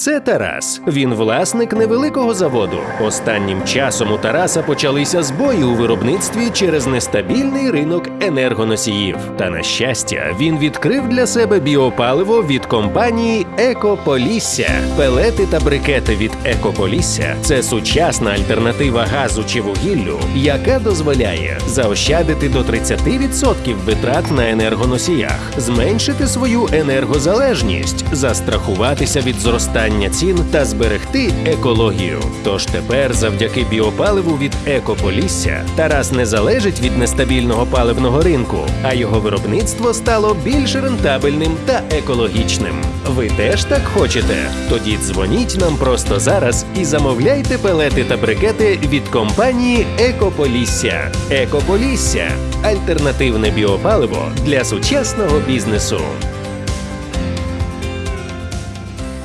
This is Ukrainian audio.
Це Тарас. Він власник невеликого заводу. Останнім часом у Тараса почалися збої у виробництві через нестабільний ринок енергоносіїв. Та на щастя, він відкрив для себе біопаливо від компанії Екополісся. Пелети та брикети від Екополісся це сучасна альтернатива газу чи вугіллю, яка дозволяє заощадити до 30% витрат на енергоносіях, зменшити свою енергозалежність, застрахуватися від зростання цін та зберегти екологію. Тож тепер, завдяки біопаливу від Екополісся, Тарас не залежить від нестабільного паливного ринку, а його виробництво стало більш рентабельним та екологічним. Ви теж так хочете? Тоді дзвоніть нам просто зараз і замовляйте пелети та брикети від компанії Екополісся. Екополісся альтернативне біопаливо для сучасного бізнесу.